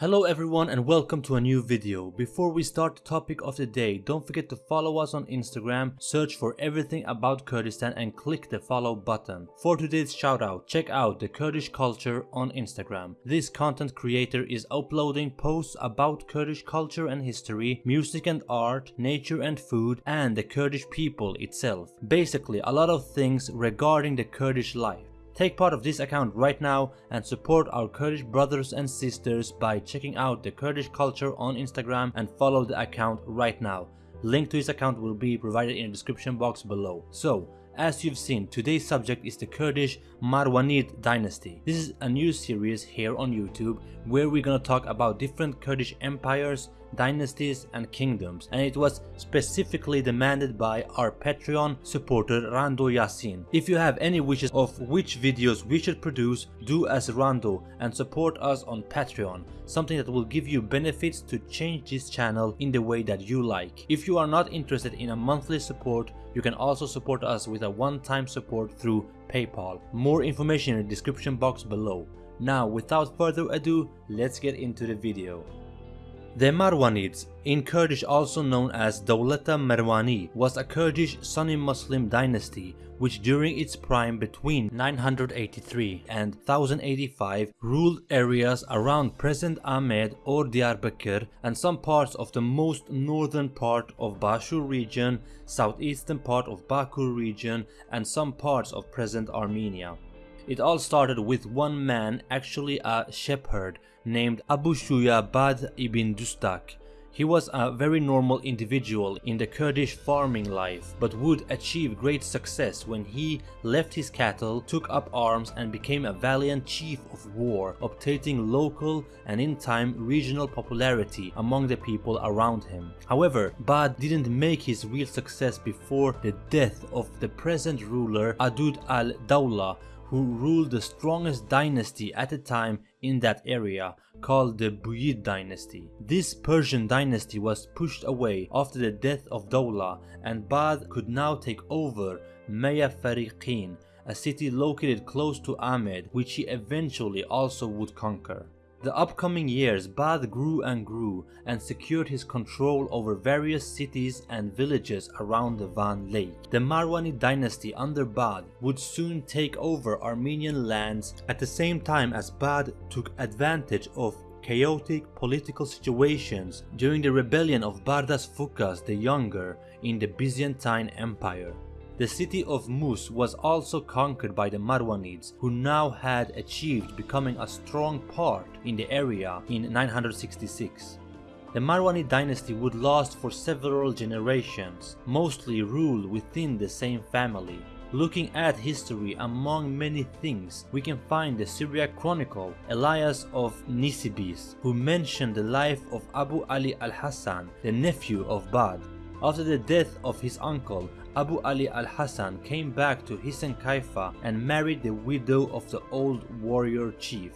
Hello everyone and welcome to a new video. Before we start the topic of the day, don't forget to follow us on Instagram, search for everything about Kurdistan and click the follow button. For today's shoutout, check out the Kurdish culture on Instagram. This content creator is uploading posts about Kurdish culture and history, music and art, nature and food, and the Kurdish people itself. Basically a lot of things regarding the Kurdish life. Take part of this account right now and support our Kurdish brothers and sisters by checking out the Kurdish culture on Instagram and follow the account right now. Link to his account will be provided in the description box below. So, as you've seen, today's subject is the Kurdish Marwanid dynasty. This is a new series here on YouTube where we're gonna talk about different Kurdish empires, dynasties and kingdoms and it was specifically demanded by our Patreon supporter Rando Yasin. If you have any wishes of which videos we should produce, do as Rando and support us on Patreon, something that will give you benefits to change this channel in the way that you like. If you are not interested in a monthly support, you can also support us with a one-time support through PayPal. More information in the description box below. Now without further ado, let's get into the video. The Marwanids, in Kurdish also known as Dawlata Marwani, was a Kurdish Sunni Muslim dynasty which during its prime between 983 and 1085 ruled areas around present Amed or Diyarbakir and some parts of the most northern part of Bashur region, southeastern part of Bakur region and some parts of present Armenia. It all started with one man, actually a shepherd, named Abu Shuya Bad ibn Dustak. He was a very normal individual in the Kurdish farming life, but would achieve great success when he left his cattle, took up arms and became a valiant chief of war, obtaining local and in time regional popularity among the people around him. However, Bad didn't make his real success before the death of the present ruler Adud al-Dawla who ruled the strongest dynasty at the time in that area called the Buyid dynasty. This Persian dynasty was pushed away after the death of Dawla and Bad could now take over Maya Fariqin, a city located close to Amed which he eventually also would conquer. The upcoming years Bad grew and grew and secured his control over various cities and villages around the Van Lake. The Marwani dynasty under Bad would soon take over Armenian lands at the same time as Bad took advantage of chaotic political situations during the rebellion of Bardas Phokas the Younger in the Byzantine Empire. The city of Mus was also conquered by the Marwanids who now had achieved becoming a strong part in the area in 966. The Marwanid dynasty would last for several generations, mostly rule within the same family. Looking at history among many things, we can find the Syriac chronicle Elias of Nisibis, who mentioned the life of Abu Ali al-Hassan, the nephew of Bad. After the death of his uncle, Abu Ali al-Hassan came back to Hisan Kaifa and married the widow of the old warrior chief.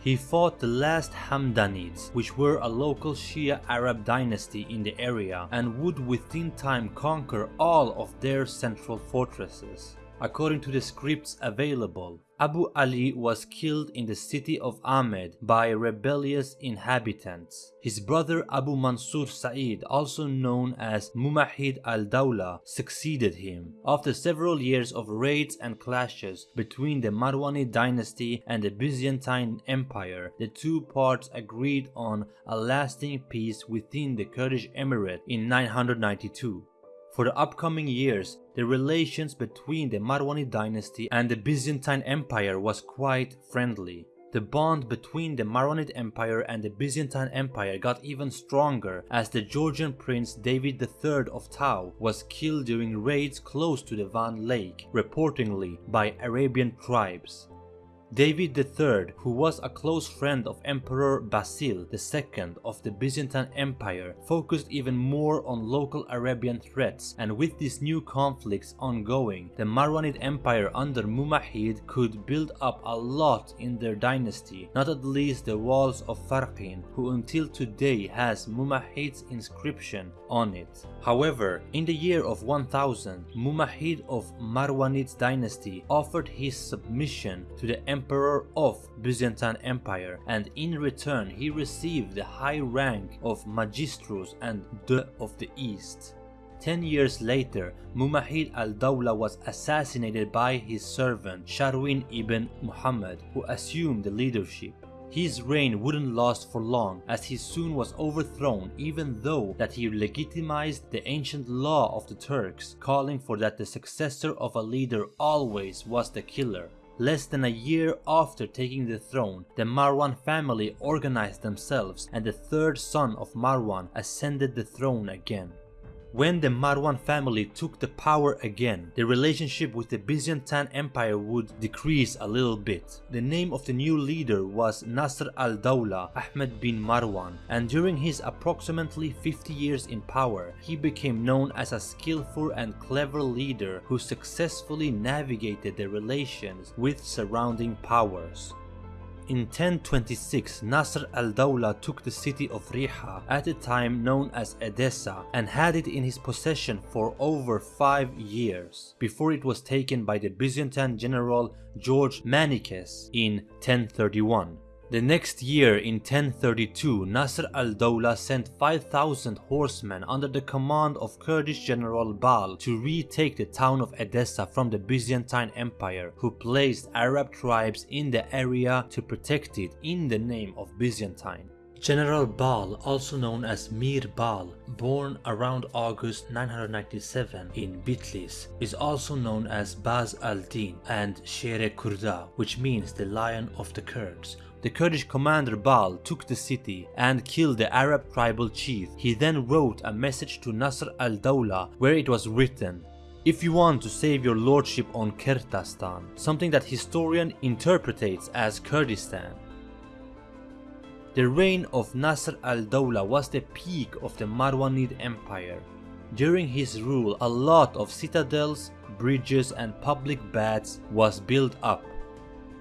He fought the last Hamdanids, which were a local Shia Arab dynasty in the area and would within time conquer all of their central fortresses. According to the scripts available, Abu Ali was killed in the city of Amed by rebellious inhabitants. His brother Abu Mansur Sa'id, also known as Mumahid al-Dawla, succeeded him. After several years of raids and clashes between the Marwani dynasty and the Byzantine Empire, the two parts agreed on a lasting peace within the Kurdish Emirate in 992. For the upcoming years, the relations between the Marwani dynasty and the Byzantine Empire was quite friendly. The bond between the Marwanid Empire and the Byzantine Empire got even stronger as the Georgian prince David III of Tao was killed during raids close to the Van Lake, reportedly by Arabian tribes. David III, who was a close friend of Emperor Basil II of the Byzantine Empire, focused even more on local Arabian threats and with these new conflicts ongoing, the Marwanid Empire under Mumahid could build up a lot in their dynasty, not at least the walls of Farqin, who until today has Mumahid's inscription on it. However, in the year of 1000, Mumahid of Marwanid's dynasty offered his submission to the emperor of Byzantine Empire and in return he received the high rank of Magistrus and De of the East. Ten years later, Mumahid al-Dawla was assassinated by his servant Sharwin ibn Muhammad who assumed the leadership. His reign wouldn't last for long as he soon was overthrown even though that he legitimized the ancient law of the Turks calling for that the successor of a leader always was the killer. Less than a year after taking the throne, the Marwan family organized themselves and the third son of Marwan ascended the throne again. When the Marwan family took the power again, the relationship with the Byzantine Empire would decrease a little bit. The name of the new leader was Nasr al-Dawla Ahmed bin Marwan and during his approximately 50 years in power, he became known as a skillful and clever leader who successfully navigated the relations with surrounding powers. In 1026, Nasr al-Dawla took the city of Riha, at the time known as Edessa, and had it in his possession for over 5 years, before it was taken by the Byzantine general George Maniakes in 1031. The next year in 1032, Nasr al-Dawla sent 5000 horsemen under the command of Kurdish general Bal to retake the town of Edessa from the Byzantine Empire who placed Arab tribes in the area to protect it in the name of Byzantine. General Bal, also known as Mir Bal, born around August 997 in Bitlis, is also known as Baz al-Din and Shere Kurda, which means the Lion of the Kurds, the Kurdish commander Bal took the city and killed the Arab tribal chief. He then wrote a message to Nasr al-Dawla where it was written if you want to save your lordship on Kertastan, something that historian interprets as Kurdistan. The reign of Nasr al-Dawla was the peak of the Marwanid Empire. During his rule, a lot of citadels, bridges and public baths was built up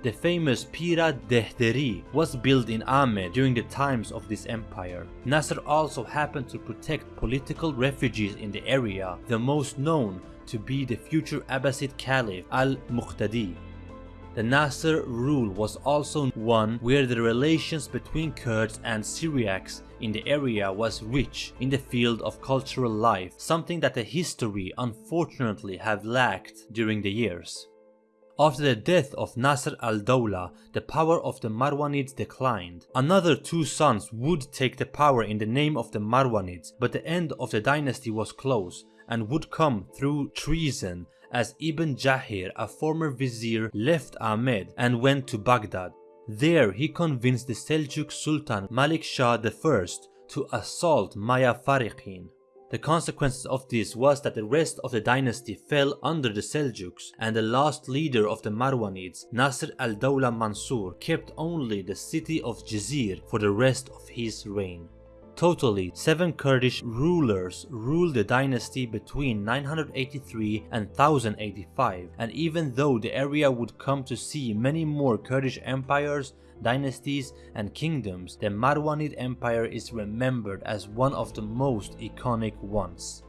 the famous Pira Dehderi was built in Amed during the times of this empire. Nasr also happened to protect political refugees in the area, the most known to be the future Abbasid Caliph al-Muqtadi. The Nasr rule was also one where the relations between Kurds and Syriacs in the area was rich in the field of cultural life, something that the history unfortunately have lacked during the years. After the death of Nasr al-Dawla, the power of the Marwanids declined. Another two sons would take the power in the name of the Marwanids, but the end of the dynasty was close and would come through treason as Ibn Jahir, a former vizier, left Amed and went to Baghdad. There he convinced the Seljuk Sultan Malik Shah I to assault Maya Farikhin. The consequences of this was that the rest of the dynasty fell under the Seljuks and the last leader of the Marwanids, Nasr al-Dawla Mansur, kept only the city of Jizir for the rest of his reign. Totally, seven Kurdish rulers ruled the dynasty between 983 and 1085 and even though the area would come to see many more Kurdish empires, dynasties and kingdoms, the Marwanid Empire is remembered as one of the most iconic ones.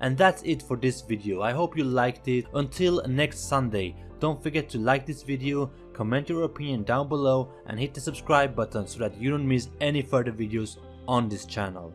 And that's it for this video, I hope you liked it. Until next Sunday, don't forget to like this video, comment your opinion down below and hit the subscribe button so that you don't miss any further videos on this channel.